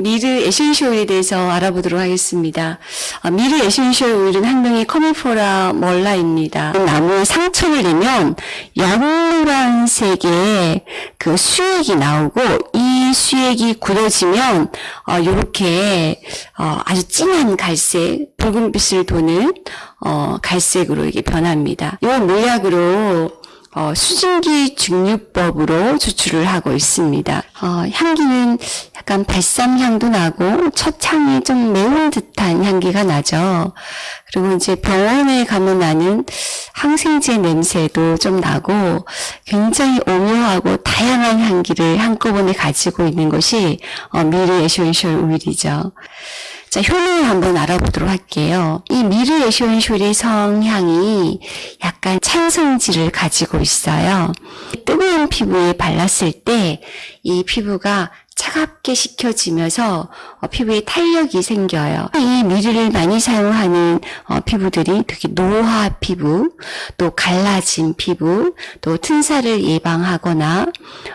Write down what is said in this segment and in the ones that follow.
myrrh essential 오일에 대해서 알아보도록 하겠습니다. 아, myrrh essential 오일은 학명이 Commiphora myrrha입니다. 나무에 상처를 내면 연노란색의 그 수액이 나오고 이 수액이 굳어지면 어, 이렇게 어, 아주 진한 갈색, 붉은빛을 도는 어, 갈색으로 이게 변합니다. 이 몰약으로 어, 수증기 증류법으로 추출을 하고 있습니다. 어, 향기는 약간 발삼 향도 나고 첫 향이 좀 매운 듯한 향기가 나죠. 그리고 이제 병원에 가면 나는 항생제 냄새도 좀 나고 굉장히 오묘하고 다양한 향기를 한꺼번에 가지고 있는 것이 어, myrrh essential oil이죠. 자, 효능을 한번 알아보도록 할게요. 이 myrrh essential의 성향이 약간 찬 성질을 가지고 있어요. 뜨거운 피부에 발랐을 때 이 피부가 차갑게 식혀지면서 어, 피부에 탄력이 생겨요. 이 myrrh를 많이 사용하는 어, 피부들이 특히 노화 피부, 또 갈라진 피부, 또 튼살을 예방하거나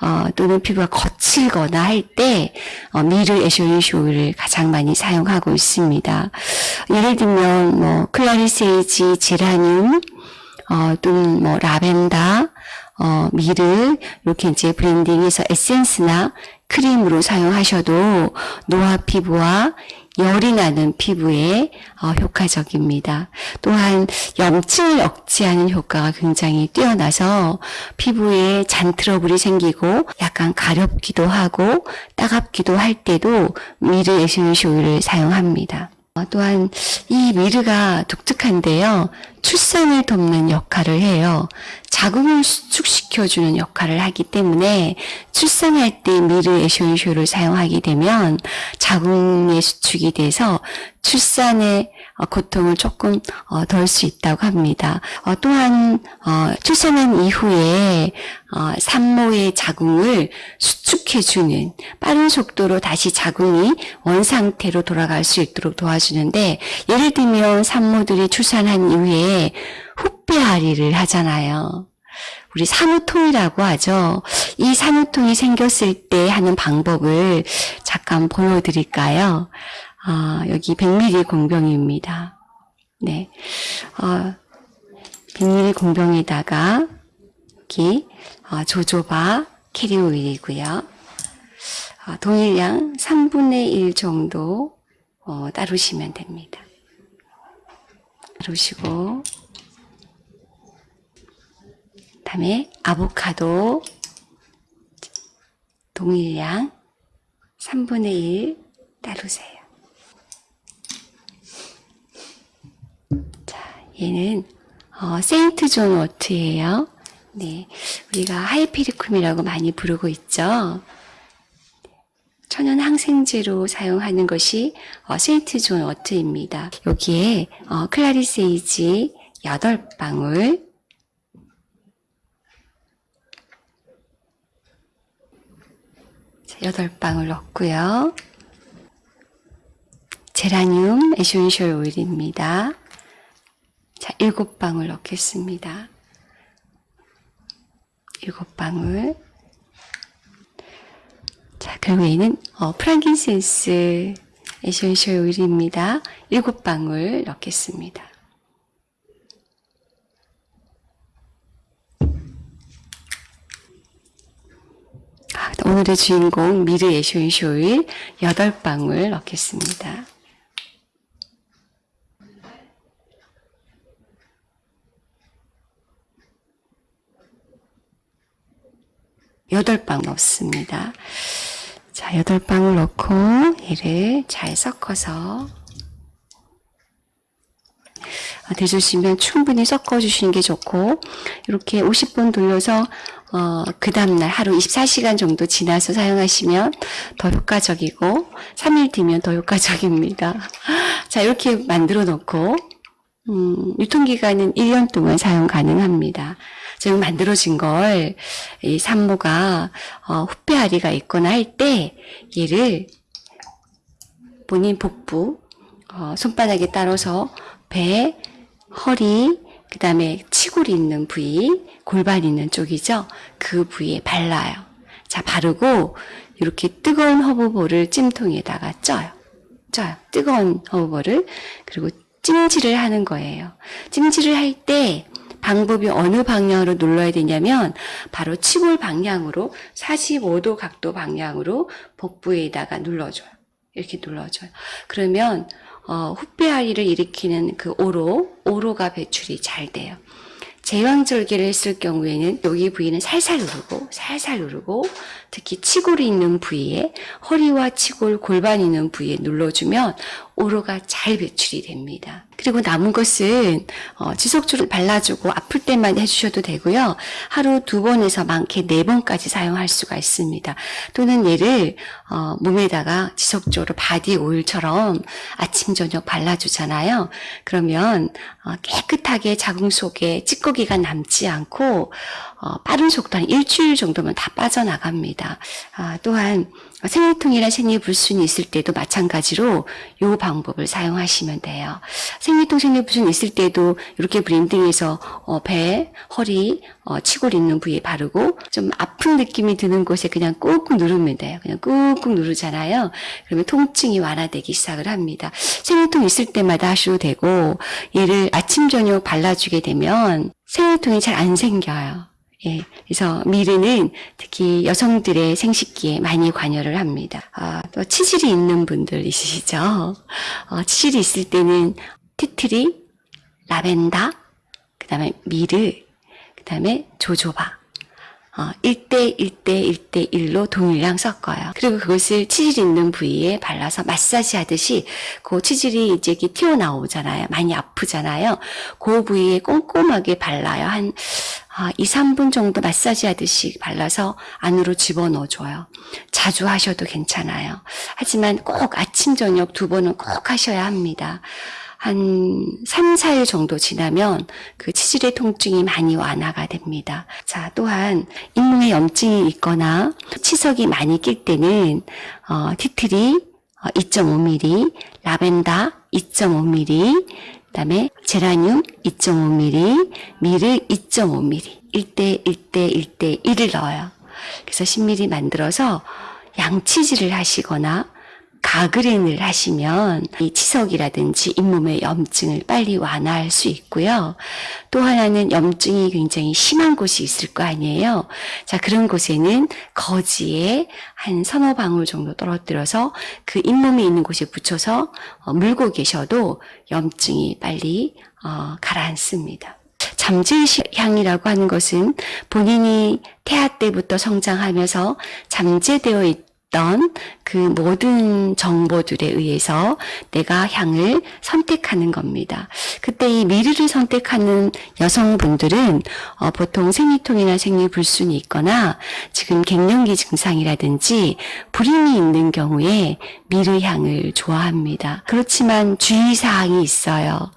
어, 또는 피부가 거칠거나 할때 어, myrrh essential oil을 가장 많이 사용하고 있습니다. 예를 들면 뭐 clary sage, 제라늄, 어, 또는 뭐 라벤더, 어, myrrh 이렇게 이제 blending해서 에센스나 크림으로 사용하셔도 노화 피부와 열이 나는 피부에 어, 효과적입니다. 또한 염증을 억제하는 효과가 굉장히 뛰어나서 피부에 잔 트러블이 생기고 약간 가렵기도 하고 따갑기도 할 때도 myrrh essential oil을 사용합니다. 어, 또한 이 미르가 독특한데요. 출산을 돕는 역할을 해요. 자궁을 수축시켜주는 역할을 하기 때문에 출산할 때 미르 에센셜을 사용하게 되면 자궁의 수축이 돼서 출산의 어, 고통을 조금 어, 덜수 있다고 합니다. 어, 또한 어, 출산한 이후에 어, 산모의 자궁을 수축해주는 빠른 속도로 다시 자궁이 원상태로 돌아갈 수 있도록 도와주는데 예를 들면 산모들이 출산한 이후에 후배아리를 하잖아요. 우리 산후통이라고 하죠. 이 산후통이 생겼을 때 하는 방법을 잠깐 보여드릴까요? 아, 여기 100ml 공병입니다. 네. 어, 100ml 공병에다가 여기 어, 조조바 캐리오일이고요. 어, 동일량 3분의 1 정도 어, 따르시면 됩니다. 따르시고 다음에 아보카도 동일량 3분의 1 따르세요. 자, 얘는 어, 세인트 존 워트예요. 네, 우리가 hypericum이라고 많이 부르고 있죠. 천연 항생제로 사용하는 것이 어, St. John's wort입니다. 여기에 어, clary sage 8방울 여덟 방울 넣고요. 제라늄 essential oil입니다. 자, 일곱 방울 넣겠습니다. 일곱 방울. 자, 결국에는 어, frankincense essential oil입니다. 일곱 방울 넣겠습니다. 아, 오늘의 주인공 myrrh essential oil 8방울 넣겠습니다. 여덟 방 넣습니다. 자, 여덟 방울 넣고 얘를 잘 섞어서 대주시면 충분히 섞어주시는 게 좋고 이렇게 50분 돌려서 어, 그 다음날 하루 24시간 정도 지나서 사용하시면 더 효과적이고 3일 뒤면 더 효과적입니다. 자 이렇게 만들어 놓고 음, 유통기간은 1년 동안 사용 가능합니다. 지금 만들어진 걸 이 산모가 어, 후배아리가 있거나 할 때 얘를 본인 복부 어, 손바닥에 따라서 배, 허리, 그 다음에 치골이 있는 부위, 골반 있는 쪽이죠. 그 부위에 발라요. 자, 바르고 이렇게 뜨거운 허브볼을 찜통에다가 쪄요. 쪄요. 뜨거운 허브볼을 그리고 찜질을 하는 거예요. 찜질을 할 때 방법이 어느 방향으로 눌러야 되냐면 바로 치골 방향으로 45도 각도 방향으로 복부에다가 눌러줘요. 이렇게 눌러줘요. 그러면 어, 후배아리를 일으키는 그 오로, 오로가 배출이 잘 돼요. 제왕절개를 했을 경우에는 여기 부위는 살살 누르고 살살 누르고 특히 치골이 있는 부위에 허리와 치골 골반 있는 부위에 눌러주면 오로가 잘 배출이 됩니다. 그리고 남은 것은 어, 지속적으로 발라주고 아플 때만 해주셔도 되고요. 하루 두 번에서 많게 네 번까지 사용할 수가 있습니다. 또는 얘를 어, 몸에다가 지속적으로 body oil처럼 아침 저녁 발라주잖아요. 그러면 어, 깨끗하게 자궁 속에 찌꺼기가 남지 않고 어, 빠른 속도 한 일주일 정도면 다 빠져나갑니다. 아, 또한 생리통이나 생리불순이 있을 때도 마찬가지로 이 방법을 사용하시면 돼요. 생리통, 생리불순 있을 때도 이렇게 blending해서 어, 배, 허리, 어, 치골 있는 부위에 바르고 좀 아픈 느낌이 드는 곳에 그냥 꾹꾹 누르면 돼요. 그냥 꾹꾹 누르잖아요. 그러면 통증이 완화되기 시작을 합니다. 생리통 있을 때마다 하셔도 되고 얘를 아침, 저녁 발라주게 되면 생리통이 잘 안 생겨요. 예, 그래서 미르는 특히 여성들의 생식기에 많이 관여를 합니다. 아, 또 치질이 있는 분들 있으시죠? 어, 치질이 있을 때는 티트리, 라벤더, 그 다음에 미르, 그 다음에 조조바. 어, 1대 1대 1대 1로 동일량 섞어요. 그리고 그것을 치질 있는 부위에 발라서 마사지 하듯이 그 치질이 이제 튀어나오잖아요. 많이 아프잖아요. 그 부위에 꼼꼼하게 발라요. 한 아, 2, 3분 정도 마사지 하듯이 발라서 안으로 집어넣어줘요. 자주 하셔도 괜찮아요. 하지만 꼭 아침, 저녁 두 번은 꼭 하셔야 합니다. 한 3, 4일 정도 지나면 그 치질의 통증이 많이 완화가 됩니다. 자, 또한 잇몸에 염증이 있거나 치석이 많이 낄 때는 어, 티트리 2.5mm, 라벤더 2.5mm, 그 다음에 제라늄 2.5mm, 미르 2.5mm, 1대 1대 1대 1을 넣어요. 그래서 10mm 만들어서 양치질을 하시거나 가그린을 하시면 이 치석이라든지 잇몸의 염증을 빨리 완화할 수 있고요. 또 하나는 염증이 굉장히 심한 곳이 있을 거 아니에요. 자, 그런 곳에는 거지에 한 서너 방울 정도 떨어뜨려서 그 잇몸에 있는 곳에 붙여서 어, 물고 계셔도 염증이 빨리 어, 가라앉습니다. 잠재의식 향이라고 하는 것은 본인이 태아 때부터 성장하면서 잠재되어 있 어떤 그 모든 정보들에 의해서 내가 향을 선택하는 겁니다. 그때 이 미르를 선택하는 여성분들은 어, 보통 생리통이나 생리불순이 있거나 지금 갱년기 증상이라든지 불임이 있는 경우에 미르 향을 좋아합니다. 그렇지만 주의사항이 있어요.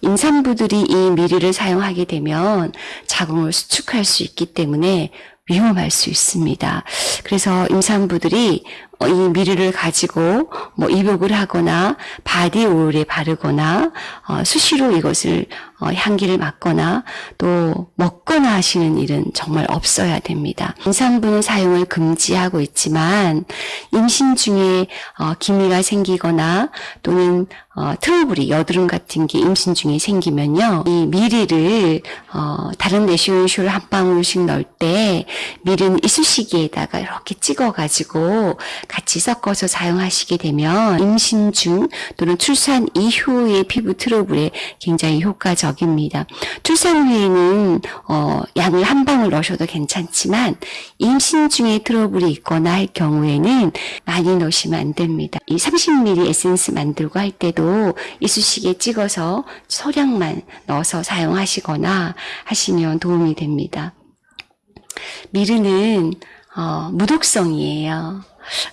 임산부들이 이 myrrh를 사용하게 되면 자궁을 수축할 수 있기 때문에 위험할 수 있습니다. 그래서 임산부들이 어, 이 myrrh를 가지고 뭐 입욕을 하거나 body oil에 바르거나 어, 수시로 이것을 어, 향기를 맡거나 또 먹거나 하시는 일은 정말 없어야 됩니다. 임산부는 사용을 금지하고 있지만 임신 중에 어, 기미가 생기거나 또는 어, 트러블이 여드름 같은 게 임신 중에 생기면요. 이 미리를 어, 다른 내시온쇼를 한 방울씩 넣을 때 미리는 이쑤시개에다가 이렇게 찍어가지고 같이 섞어서 사용하시게 되면 임신 중 또는 출산 이후의 피부 트러블에 굉장히 효과적 입니다. 출산 후에는 어, 양을 한 방울 넣으셔도 괜찮지만 임신 중에 트러블이 있거나 할 경우에는 많이 넣으시면 안 됩니다. 이 30ml 에센스 만들고 할 때도 이쑤시개 찍어서 소량만 넣어서 사용하시거나 하시면 도움이 됩니다. 미르는 어, 무독성이에요.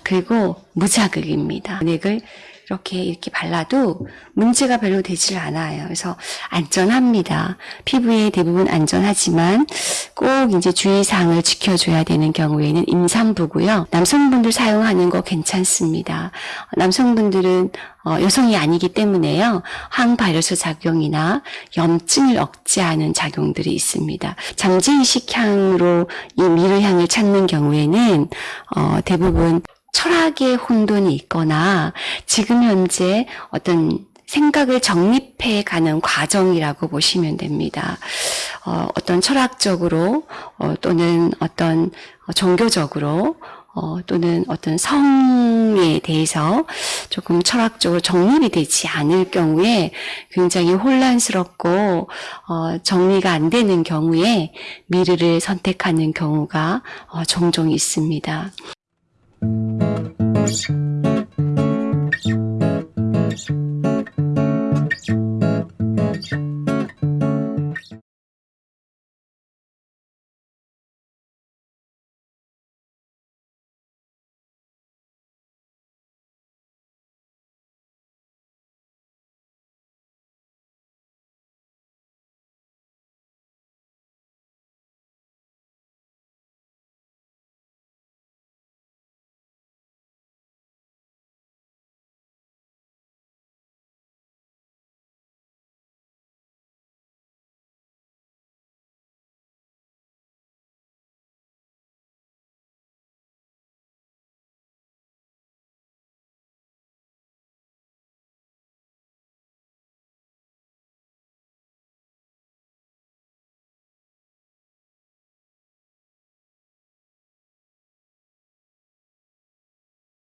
그리고 무자극입니다. 은액을 이렇게 이렇게 발라도 문제가 별로 되질 않아요. 그래서 안전합니다. 피부에 대부분 안전하지만 꼭 이제 주의사항을 지켜줘야 되는 경우에는 임산부고요. 남성분들 사용하는 거 괜찮습니다. 남성분들은 어, 여성이 아니기 때문에요. 항바이러스 작용이나 염증을 억제하는 작용들이 있습니다. 잠재의식 향으로 이 미르향을 찾는 경우에는 어, 대부분 철학의 혼돈이 있거나 지금 현재 어떤 생각을 정립해 가는 과정이라고 보시면 됩니다. 어, 어떤 철학적으로 어, 또는 어떤 종교적으로 어, 또는 어떤 성에 대해서 조금 철학적으로 정립이 되지 않을 경우에 굉장히 혼란스럽고 어, 정리가 안 되는 경우에 미르를 선택하는 경우가 어, 종종 있습니다. Cheers.